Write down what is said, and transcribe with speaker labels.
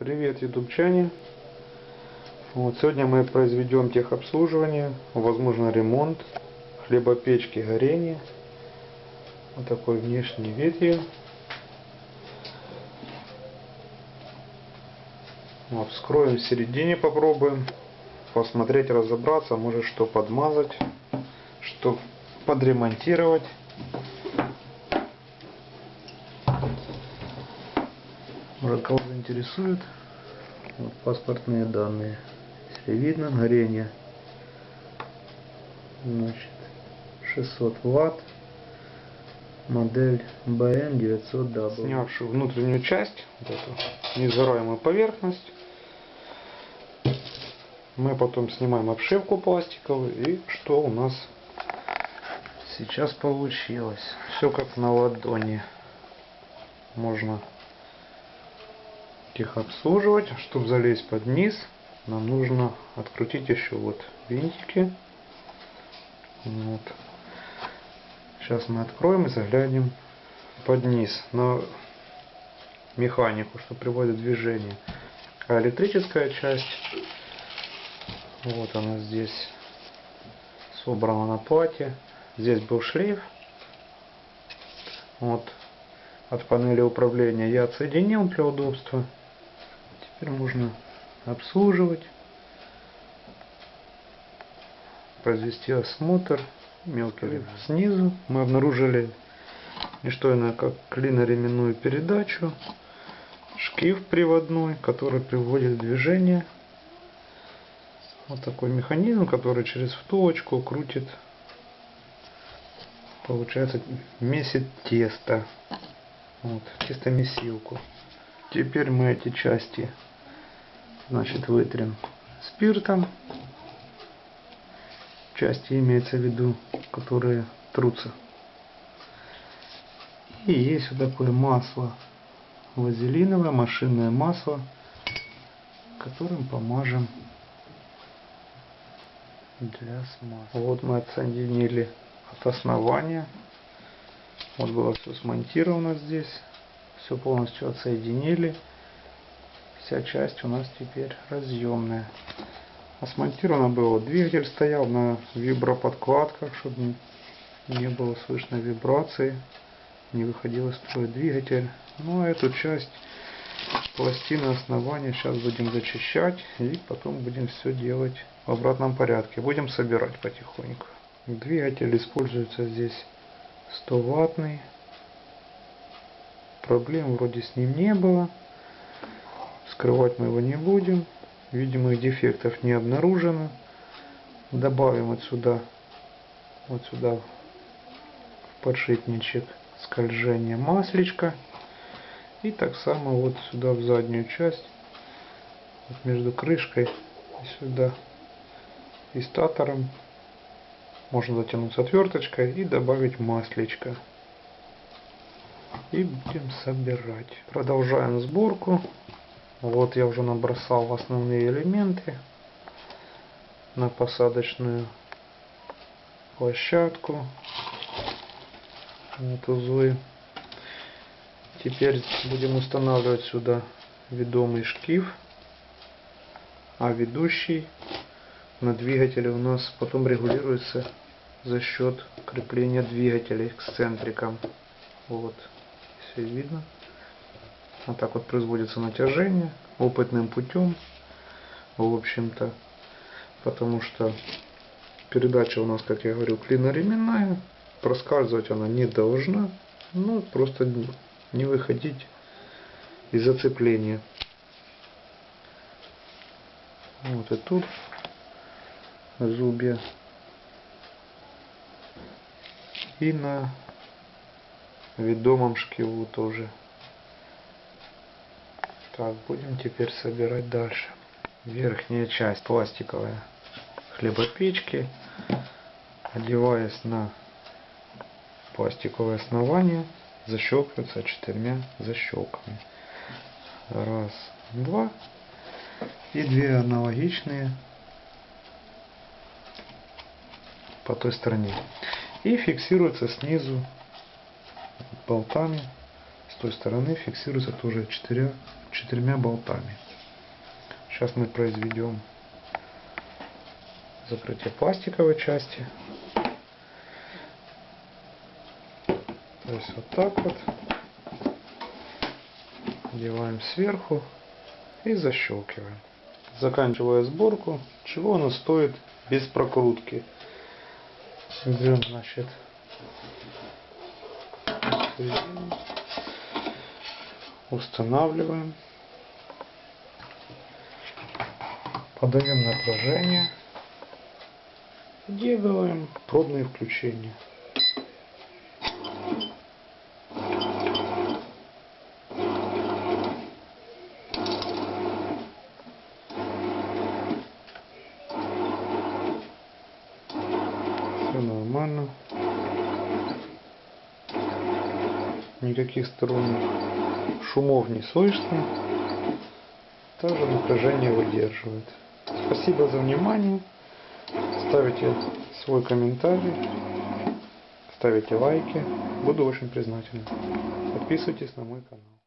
Speaker 1: Привет, ютубчане! Вот, сегодня мы произведем техобслуживание, возможно ремонт хлебопечки горения. Вот такой внешний вид ее. Вот, вскроем в середине, попробуем посмотреть, разобраться, может что подмазать, что подремонтировать. Может кого заинтересует. Вот паспортные данные. Если видно, горение. Значит, 600 ватт. Модель BN900W. Снявшую внутреннюю часть, вот эту несгораемую поверхность. Мы потом снимаем обшивку пластиковую. И что у нас сейчас получилось? Все как на ладони. Можно их обслуживать. Чтобы залезть под низ, нам нужно открутить еще вот винтики. Вот. Сейчас мы откроем и заглянем под низ на механику, что приводит движение. А электрическая часть, вот она здесь собрана на плате. Здесь был шлейф. Вот от панели управления я отсоединил для удобства. Теперь можно обслуживать, произвести осмотр, мелкий снизу. Мы обнаружили не что иное, как клиноременную передачу, шкив приводной, который приводит в движение. Вот такой механизм, который через втулочку крутит, получается, месит тесто. Вот, тестомесилку. Теперь мы эти части значит, вытрем спиртом. Части имеется в виду, которые трутся. И есть вот такое масло вазелиновое, машинное масло, которым помажем для смазки. Вот мы отсоединили от основания. Вот было все смонтировано здесь. Все полностью отсоединили вся часть у нас теперь разъемная. А было, двигатель стоял на виброподкладках, чтобы не было слышно вибрации, не выходил из строя двигатель. Ну а эту часть пластины основания сейчас будем зачищать и потом будем все делать в обратном порядке. Будем собирать потихоньку. Двигатель используется здесь 100 ваттный. Проблем вроде с ним не было. Скрывать мы его не будем. Видимых дефектов не обнаружено. Добавим отсюда, вот сюда в подшипничек скольжение маслечко. И так само вот сюда в заднюю часть, вот между крышкой и сюда и статором можно затянуть с отверточкой и добавить маслечко. И будем собирать. Продолжаем сборку. Вот я уже набросал основные элементы на посадочную площадку. Вот узлы. Теперь будем устанавливать сюда ведомый шкив, а ведущий на двигателе у нас потом регулируется за счет крепления двигателя эксцентриком. Вот, все видно. Вот так вот производится натяжение опытным путем. В общем-то. Потому что передача у нас, как я говорю, клиноременная. Проскальзывать она не должна. Ну, просто не выходить из зацепления. Вот и тут зубья. И на ведомом шкиву тоже. Так, будем теперь собирать дальше. Верхняя часть пластиковая хлебопечки. Одеваясь на пластиковое основание, защелкивается четырьмя защелками. Раз, два. И две аналогичные по той стороне. И фиксируется снизу болтами. С той стороны фиксируется тоже четырьмя четырьмя болтами. Сейчас мы произведем закрытие пластиковой части. То есть вот так вот. Делаем сверху и защелкиваем. Заканчивая сборку, чего она стоит без прокрутки. Берем, значит, середину, устанавливаем, подаем напряжение, делаем пробные включения. Все нормально. Никаких сторонних шумов не слышно. Также напряжение выдерживает. Спасибо за внимание. Ставите свой комментарий. Ставите лайки. Буду очень признателен. Подписывайтесь на мой канал.